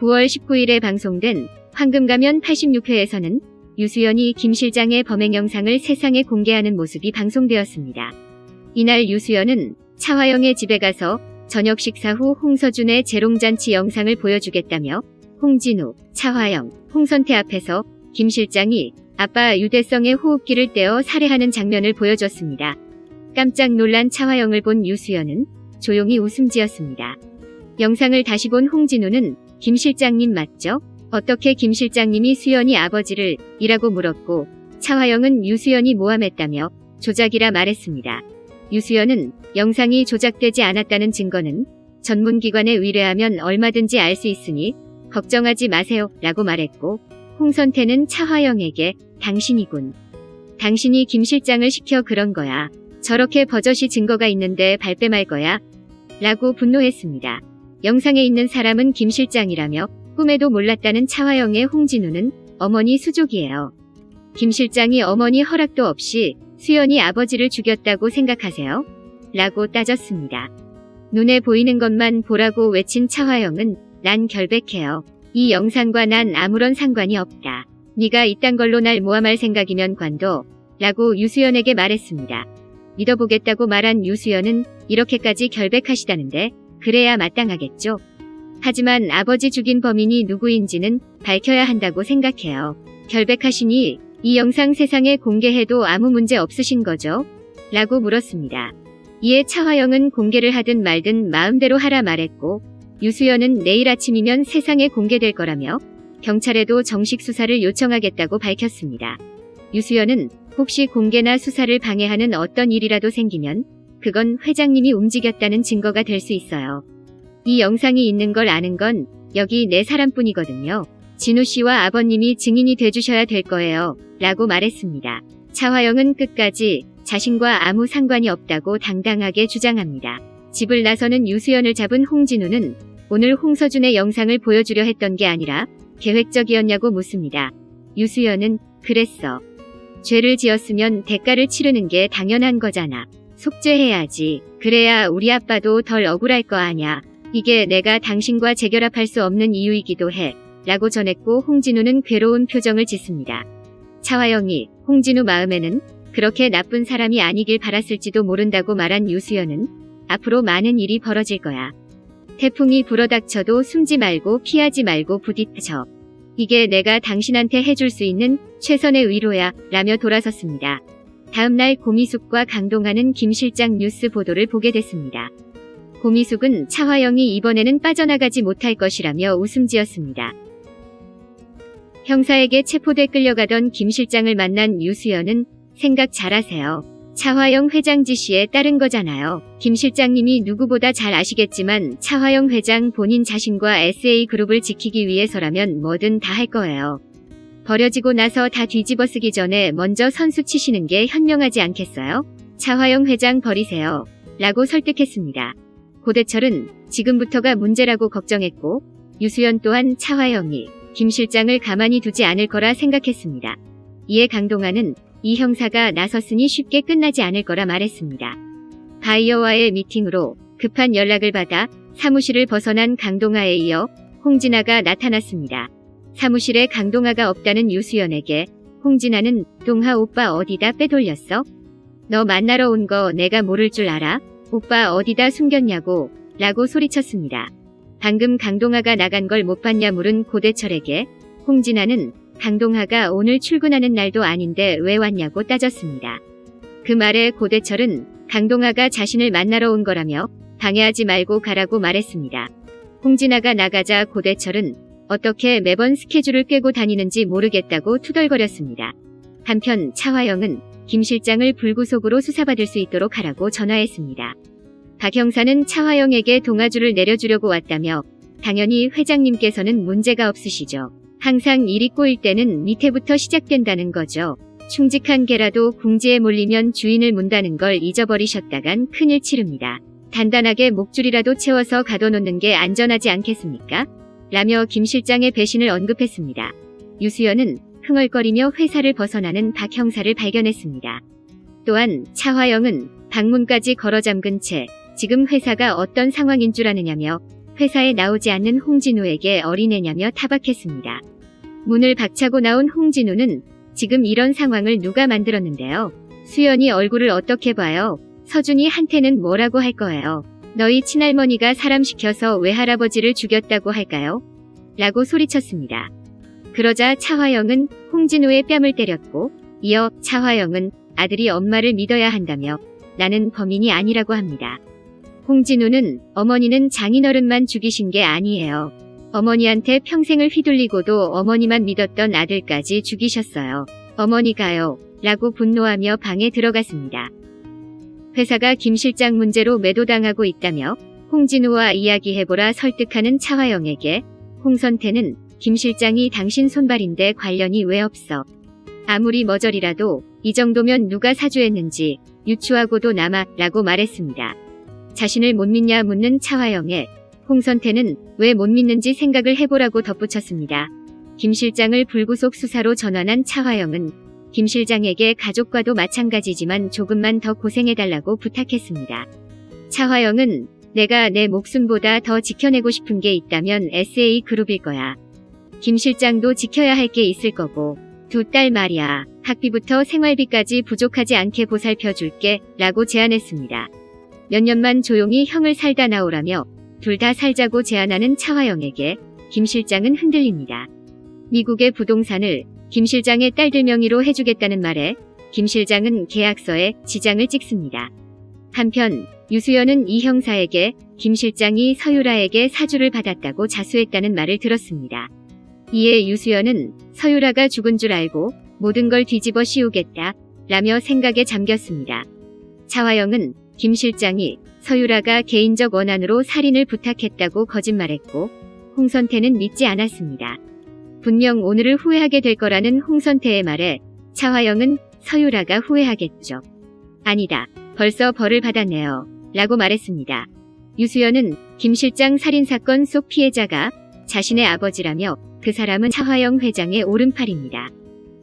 9월 19일에 방송된 황금가면 86회에서는 유수연이 김 실장의 범행 영상을 세상에 공개하는 모습이 방송되었습니다. 이날 유수연은 차화영의 집에 가서 저녁 식사 후 홍서준의 재롱잔치 영상을 보여주겠다며 홍진우, 차화영, 홍선태 앞에서 김 실장이 아빠 유대성의 호흡기를 떼어 살해하는 장면을 보여줬습니다. 깜짝 놀란 차화영을 본 유수연은 조용히 웃음 지었습니다. 영상을 다시 본 홍진우는 김 실장님 맞죠? 어떻게 김 실장님이 수연이 아버지를 이라고 물었고 차화영은 유수연이 모함했다며 조작이라 말했습니다. 유수연은 영상이 조작되지 않았다는 증거는 전문기관에 의뢰하면 얼마든지 알 수 있으니 걱정하지 마세요 라고 말했고 홍선태는 차화영에게 당신이군. 당신이 김 실장을 시켜 그런 거야. 저렇게 버젓이 증거가 있는데 발뺌할 거야. 라고 분노했습니다. 영상에 있는 사람은 김 실장이라며 꿈에도 몰랐다는 차화영의 홍진우는 어머니 수족이에요. 김 실장이 어머니 허락도 없이 수연이 아버지를 죽였다고 생각하세요? 라고 따졌습니다. 눈에 보이는 것만 보라고 외친 차화영은 난 결백해요. 이 영상과 난 아무런 상관이 없다. 네가 이딴 걸로 날 모함할 생각이면 관둬. 라고 유수연에게 말했습니다. 믿어보겠다고 말한 유수연은 이렇게까지 결백하시다는데 그래야 마땅하겠죠. 하지만 아버지 죽인 범인이 누구인지는 밝혀야 한다고 생각해요. 결백하시니 이 영상 세상에 공개해도 아무 문제 없으신 거죠? 라고 물었습니다. 이에 차화영은 공개를 하든 말든 마음대로 하라 말했고 유수연은 내일 아침이면 세상에 공개될 거라며 경찰에도 정식 수사를 요청하겠다고 밝혔습니다. 유수연은 혹시 공개나 수사를 방해하는 어떤 일이라도 생기면 그건 회장님이 움직였다는 증거가 될 수 있어요. 이 영상이 있는 걸 아는 건 여기 네 사람뿐이거든요. 진우 씨와 아버님이 증인이 돼주셔야 될 거예요. 라고 말했습니다. 차화영은 끝까지 자신과 아무 상관이 없다고 당당하게 주장합니다. 집을 나서는 유수연을 잡은 홍진우는 오늘 홍서준의 영상을 보여주려 했던 게 아니라 계획적이었냐고 묻습니다. 유수연은 그랬어. 죄를 지었으면 대가를 치르는 게 당연한 거잖아. 속죄해야지. 그래야 우리 아빠도 덜 억울할 거 아냐. 이게 내가 당신과 재결합할 수 없는 이유이기도 해. 라고 전했고 홍진우는 괴로운 표정을 짓습니다. 차화영이 홍진우 마음에는 그렇게 나쁜 사람이 아니길 바랐을지도 모른다고 말한 유수연은 앞으로 많은 일이 벌어질 거야. 태풍이 불어닥쳐도 숨지 말고 피하지 말고 부딪혀. 이게 내가 당신한테 해줄 수 있는 최선의 위로야 라며 돌아섰습니다. 다음날 고미숙과 강동하는 김 실장 뉴스 보도를 보게 됐습니다. 고미숙은 차화영이 이번에는 빠져나가지 못할 것이라며 웃음 지었습니다. 형사에게 체포돼 끌려가던 김 실장을 만난 유수연은 생각 잘하세요. 차화영 회장 지시에 따른 거잖아요. 김 실장님이 누구보다 잘 아시겠지만 차화영 회장 본인 자신과 SA그룹을 지키기 위해서라면 뭐든 다 할 거예요. 버려지고 나서 다 뒤집어 쓰기 전에 먼저 선수 치시는 게 현명하지 않겠어요? 차화영 회장 버리세요. 라고 설득했습니다. 고대철은 지금부터가 문제라고 걱정했고 유수연 또한 차화영이 김 실장을 가만히 두지 않을 거라 생각했습니다. 이에 강동아는 이 형사가 나섰으니 쉽게 끝나지 않을 거라 말했습니다. 바이어와의 미팅으로 급한 연락을 받아 사무실을 벗어난 강동아에 이어 홍진아가 나타났습니다. 사무실에 강동아가 없다는 유수연에게 홍진아는 동하 오빠 어디다 빼돌렸어? 너 만나러 온 거 내가 모를 줄 알아? 오빠 어디다 숨겼냐고 라고 소리쳤습니다. 방금 강동아가 나간 걸 못 봤냐 물은 고대철에게 홍진아는 강동아가 오늘 출근하는 날도 아닌데 왜 왔냐고 따졌습니다. 그 말에 고대철은 강동아가 자신을 만나러 온 거라며 방해하지 말고 가라고 말했습니다. 홍진아가 나가자 고대철은 어떻게 매번 스케줄을 깨고 다니는지 모르겠다고 투덜거렸습니다. 한편 차화영은 김 실장을 불구속으로 수사받을 수 있도록 하라고 전화했습니다. 박 형사는 차화영에게 동아줄을 내려주려고 왔다며 당연히 회장님께서는 문제가 없으시죠. 항상 일이 꼬일 때는 밑에부터 시작된다는 거죠. 충직한 개라도 궁지에 몰리면 주인을 문다는 걸 잊어버리셨다간 큰일 치릅니다. 단단하게 목줄이라도 채워서 가둬놓는 게 안전하지 않겠습니까? 라며 김 실장의 배신을 언급했습니다. 유수연은 흥얼거리며 회사를 벗어나는 박 형사를 발견했습니다. 또한 차화영은 방문까지 걸어 잠근 채 지금 회사가 어떤 상황인 줄 아느냐며 회사에 나오지 않는 홍진우에게 어린애냐며 타박했습니다. 문을 박차고 나온 홍진우는 지금 이런 상황을 누가 만들었는데요. 수연이 얼굴을 어떻게 봐요? 서준이 한테는 뭐라고 할 거예요? 너희 친할머니가 사람 시켜서 외할아버지를 죽였다고 할까요? 라고 소리쳤습니다. 그러자 차화영은 홍진우의 뺨을 때렸고 이어 차화영은 아들이 엄마를 믿어야 한다며 나는 범인이 아니라고 합니다. 홍진우는 어머니는 장인어른만 죽이신 게 아니에요. 어머니한테 평생을 휘둘리고도 어머니만 믿었던 아들까지 죽이셨어요. 어머니가요. 라고 분노하며 방에 들어갔습니다. 회사가 김 실장 문제로 매도당하고 있다며 홍진우와 이야기해보라 설득하는 차화영에게 홍선태는 김 실장이 당신 손발인데 관련이 왜 없어. 아무리 머저리라도 이 정도면 누가 사주했는지 유추하고도 남아 라고 말했습니다. 자신을 못 믿냐 묻는 차화영에 홍선태는 왜 못 믿는지 생각을 해보라고 덧붙였습니다. 김 실장을 불구속 수사로 전환한 차화영은 김 실장에게 가족과도 마찬가지지만 조금만 더 고생해달라고 부탁했습니다. 차화영은 내가 내 목숨보다 더 지켜내고 싶은 게 있다면 SA 그룹일 거야. 김 실장도 지켜야 할 게 있을 거고 두 딸 말이야. 학비부터 생활비까지 부족하지 않게 보살펴 줄게 라고 제안했습니다. 몇 년만 조용히 형을 살다 나오라며 둘 다 살자고 제안하는 차화영에게 김 실장은 흔들립니다. 미국의 부동산을 김 실장의 딸들 명의로 해주겠다는 말에 김 실장은 계약서에 지장을 찍습니다. 한편 유수연은 이 형사에게 김 실장이 서유라에게 사주를 받았다고 자수했다는 말을 들었습니다. 이에 유수연은 서유라가 죽은 줄 알고 모든 걸 뒤집어 씌우겠다 라며 생각에 잠겼습니다. 차화영은 김 실장이 서유라가 개인적 원한으로 살인을 부탁했다고 거짓말했고 홍선태는 믿지 않았습니다. 분명 오늘을 후회하게 될 거라는 홍선태의 말에 차화영은 서유라가 후회하겠죠. 아니다. 벌써 벌을 받았네요. 라고 말했습니다. 유수연은 김 실장 살인사건 속 피해자가 자신의 아버지라며 그 사람은 차화영 회장의 오른팔입니다.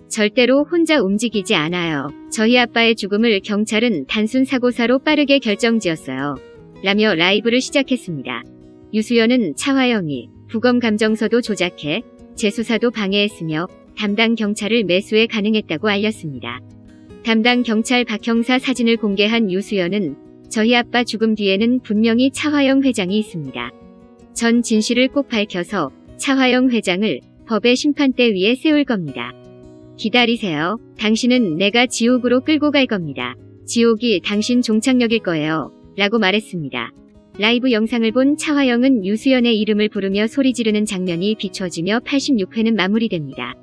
절대로 혼자 움직이지 않아요. 저희 아빠의 죽음을 경찰은 단순 사고사로 빠르게 결정지었어요. 라며 라이브를 시작했습니다. 유수연은 차화영이 부검 감정서도 조작해 재수사도 방해했으며 담당 경찰을 매수에 가능했다고 알렸습니다. 담당 경찰 박 형사 사진을 공개한 유수연은 저희 아빠 죽음 뒤에는 분명히 차화영 회장이 있습니다. 전 진실을 꼭 밝혀서 차화영 회장을 법의 심판대 위에 세울 겁니다. 기다리세요. 당신은 내가 지옥으로 끌고 갈 겁니다. 지옥이 당신 종착역일 거예요. 라고 말했습니다. 라이브 영상을 본 차화영은 유수연의 이름을 부르며 소리 지르는 장면이 비춰지며 86회는 마무리됩니다.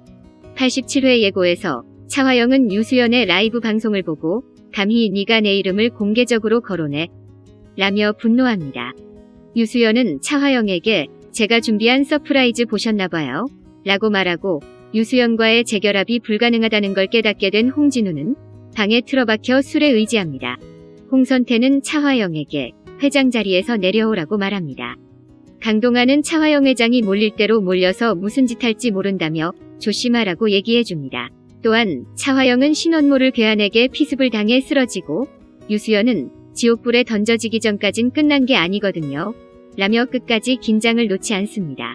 87회 예고에서 차화영은 유수연의 라이브 방송을 보고 감히 네가 내 이름을 공개적으로 거론해 라며 분노합니다. 유수연은 차화영에게 제가 준비한 서프라이즈 보셨나봐요. 라고 말하고 유수연과의 재결합이 불가능하다는 걸 깨닫게 된 홍진우는 방에 틀어박혀 술에 의지합니다. 홍선태는 차화영에게 회장 자리에서 내려오라고 말합니다. 강동아는 차화영 회장이 몰릴 대로 몰려서 무슨 짓 할지 모른다며 조심하라고 얘기해줍니다. 또한 차화영은 신원모를 괴한에게 피습을 당해 쓰러지고 유수연은 지옥불에 던져지기 전까진 끝난 게 아니거든요. 라며 끝까지 긴장을 놓지 않습니다.